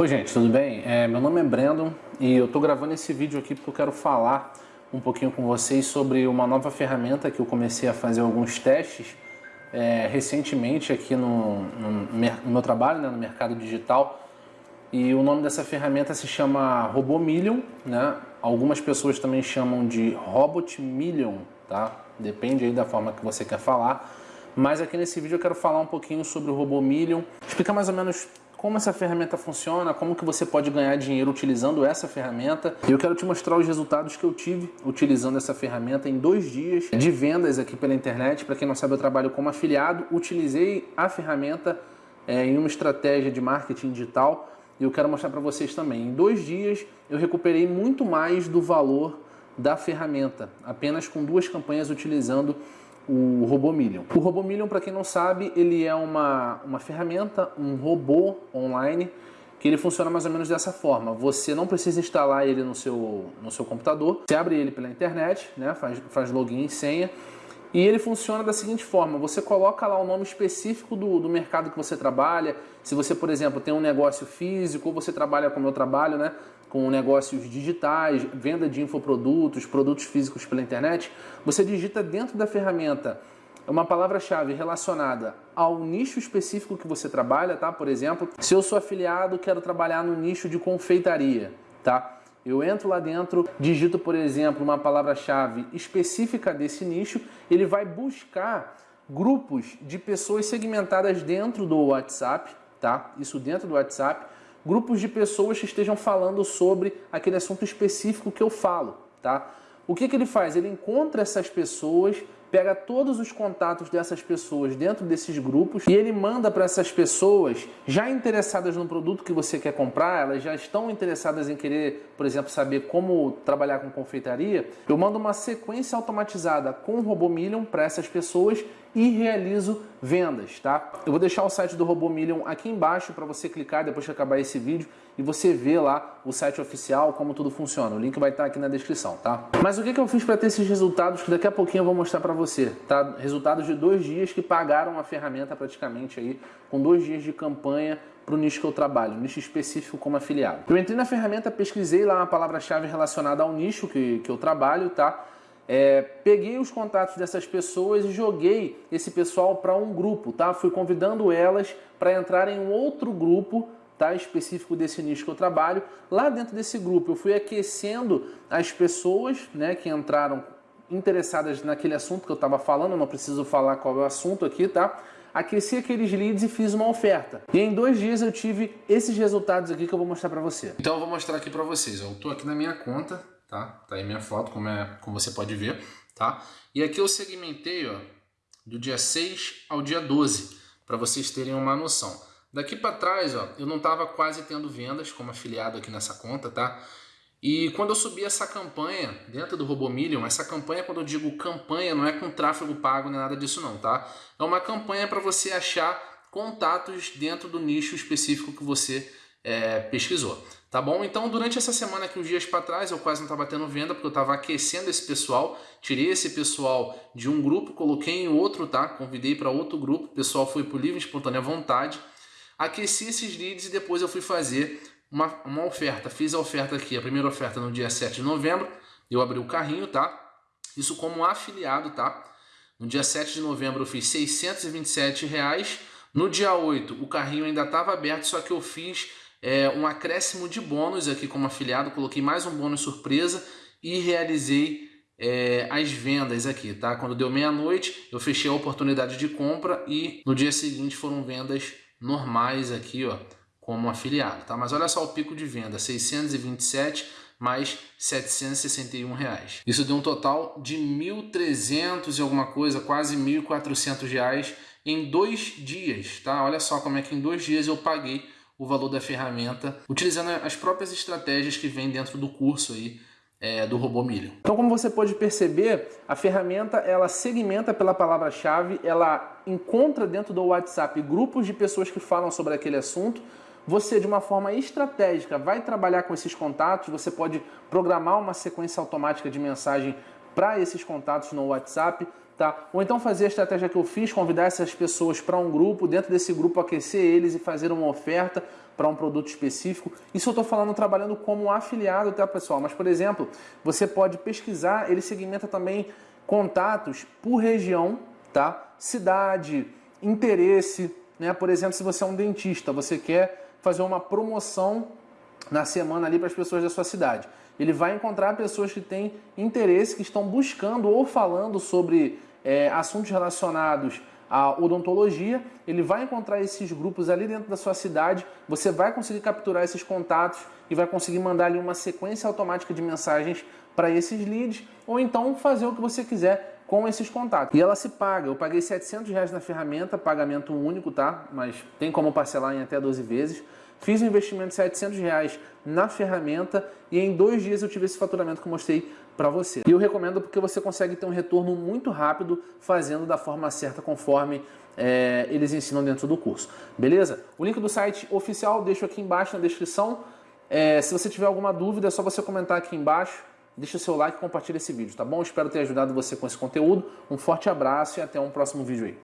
Oi gente, tudo bem? É, meu nome é Brandon e eu estou gravando esse vídeo aqui porque eu quero falar um pouquinho com vocês sobre uma nova ferramenta que eu comecei a fazer alguns testes é, recentemente aqui no, no, no, meu trabalho, né, no mercado digital. E o nome dessa ferramenta se chama RoboMillion, né? Algumas pessoas também chamam de Robot Million, tá? Depende aí da forma que você quer falar. Mas aqui nesse vídeo eu quero falar um pouquinho sobre o RoboMillion, explicar mais ou menos como essa ferramenta funciona, como que você pode ganhar dinheiro utilizando essa ferramenta. E eu quero te mostrar os resultados que eu tive utilizando essa ferramenta em dois dias de vendas aqui pela internet. Para quem não sabe, eu trabalho como afiliado, utilizei a ferramenta é, em uma estratégia de marketing digital e eu quero mostrar para vocês também. Em dois dias eu recuperei muito mais do valor da ferramenta, apenas com duas campanhas utilizando o RoboMillion. O RoboMillion, para quem não sabe, ele é uma, uma ferramenta, um robô online, que ele funciona mais ou menos dessa forma. Você não precisa instalar ele no seu, no seu computador, você abre ele pela internet, né, faz, faz login e senha, e ele funciona da seguinte forma, você coloca lá o nome específico do, do mercado que você trabalha, se você, por exemplo, tem um negócio físico, ou você trabalha como eu trabalho, né, com negócios digitais, venda de infoprodutos, produtos físicos pela internet, você digita dentro da ferramenta uma palavra-chave relacionada ao nicho específico que você trabalha, tá? Por exemplo, se eu sou afiliado, quero trabalhar no nicho de confeitaria, tá? Eu entro lá dentro, digito, por exemplo, uma palavra-chave específica desse nicho, ele vai buscar grupos de pessoas segmentadas dentro do WhatsApp, tá? Isso dentro do WhatsApp, grupos de pessoas que estejam falando sobre aquele assunto específico que eu falo, tá? O que, que ele faz? Ele encontra essas pessoas, pega todos os contatos dessas pessoas dentro desses grupos e ele manda para essas pessoas já interessadas no produto que você quer comprar, elas já estão interessadas em querer, por exemplo, saber como trabalhar com confeitaria. Eu mando uma sequência automatizada com o RoboMillion para essas pessoas e realizo vendas, tá? Eu vou deixar o site do RoboMillion aqui embaixo para você clicar depois que acabar esse vídeo e você ver lá o site oficial, como tudo funciona. O link vai estar aqui na descrição, tá? Mas o que, que eu fiz para ter esses resultados que daqui a pouquinho eu vou mostrar para você, tá? Resultados de dois dias que pagaram a ferramenta praticamente aí, com dois dias de campanha para o nicho que eu trabalho, nicho específico como afiliado. Eu entrei na ferramenta, pesquisei lá uma palavra-chave relacionada ao nicho que, que eu trabalho, tá? É, peguei os contatos dessas pessoas e joguei esse pessoal para um grupo, tá? Fui convidando elas para entrar em um outro grupo tá? específico desse nicho que eu trabalho. Lá dentro desse grupo eu fui aquecendo as pessoas né, que entraram interessadas naquele assunto que eu estava falando, não preciso falar qual é o assunto aqui, tá? Aqueci aqueles leads e fiz uma oferta. E em dois dias eu tive esses resultados aqui que eu vou mostrar para você. Então eu vou mostrar aqui para vocês. Eu estou aqui na minha conta, tá? Tá aí minha foto, como, é, como você pode ver, tá? E aqui eu segmentei, ó, do dia 6 ao dia 12, para vocês terem uma noção. Daqui para trás, ó, eu não estava quase tendo vendas como afiliado aqui nessa conta, tá? E quando eu subi essa campanha dentro do RoboMillion, essa campanha, quando eu digo campanha, não é com tráfego pago nem nada disso não, tá? É uma campanha para você achar contatos dentro do nicho específico que você é, pesquisou. Tá bom? Então, durante essa semana aqui, uns dias para trás, eu quase não estava tendo venda, porque eu estava aquecendo esse pessoal. Tirei esse pessoal de um grupo, coloquei em outro, tá? Convidei para outro grupo. O pessoal foi por livre, espontânea vontade. Aqueci esses leads e depois eu fui fazer uma, uma oferta. Fiz a oferta aqui, a primeira oferta no dia 7 de novembro. Eu abri o carrinho, tá? Isso como afiliado, tá? No dia 7 de novembro eu fiz 627 reais. No dia 8 o carrinho ainda estava aberto, só que eu fiz é, um acréscimo de bônus aqui como afiliado, coloquei mais um bônus surpresa e realizei é, as vendas aqui, tá? Quando deu meia-noite, eu fechei a oportunidade de compra e no dia seguinte foram vendas normais aqui, ó, como afiliado, tá? Mas olha só o pico de venda, 627 mais 761 reais. Isso deu um total de 1.300 e alguma coisa, quase 1.400 reais em dois dias, tá? Olha só como é que em dois dias eu paguei o valor da ferramenta, utilizando as próprias estratégias que vem dentro do curso aí é, do robô milho. Então, como você pode perceber, a ferramenta ela segmenta pela palavra-chave, ela encontra dentro do WhatsApp grupos de pessoas que falam sobre aquele assunto. Você, de uma forma estratégica, vai trabalhar com esses contatos. Você pode programar uma sequência automática de mensagem para esses contatos no WhatsApp. Tá? Ou então fazer a estratégia que eu fiz, convidar essas pessoas para um grupo, dentro desse grupo aquecer eles e fazer uma oferta. para um produto específico. Isso eu estou falando trabalhando como afiliado, tá pessoal? Mas, por exemplo, você pode pesquisar, ele segmenta também contatos por região, tá? Cidade, interesse, né? Por exemplo, se você é um dentista, você quer fazer uma promoção na semana ali para as pessoas da sua cidade. Ele vai encontrar pessoas que têm interesse, que estão buscando ou falando sobre é, assuntos relacionados à odontologia. Ele vai encontrar esses grupos ali dentro da sua cidade. Você vai conseguir capturar esses contatos e vai conseguir mandar ali uma sequência automática de mensagens para esses leads ou então fazer o que você quiser com esses contatos. E ela se paga. Eu paguei 700 reais na ferramenta, pagamento único, tá? Mas tem como parcelar em até 12 vezes. Fiz um investimento de 700 reais na ferramenta e em dois dias eu tive esse faturamento que eu mostrei para você. E eu recomendo porque você consegue ter um retorno muito rápido fazendo da forma certa conforme é, eles ensinam dentro do curso. Beleza? O link do site oficial deixo aqui embaixo na descrição. É, se você tiver alguma dúvida é só você comentar aqui embaixo. Deixa seu like e compartilha esse vídeo, tá bom? Espero ter ajudado você com esse conteúdo. Um forte abraço e até um próximo vídeo aí.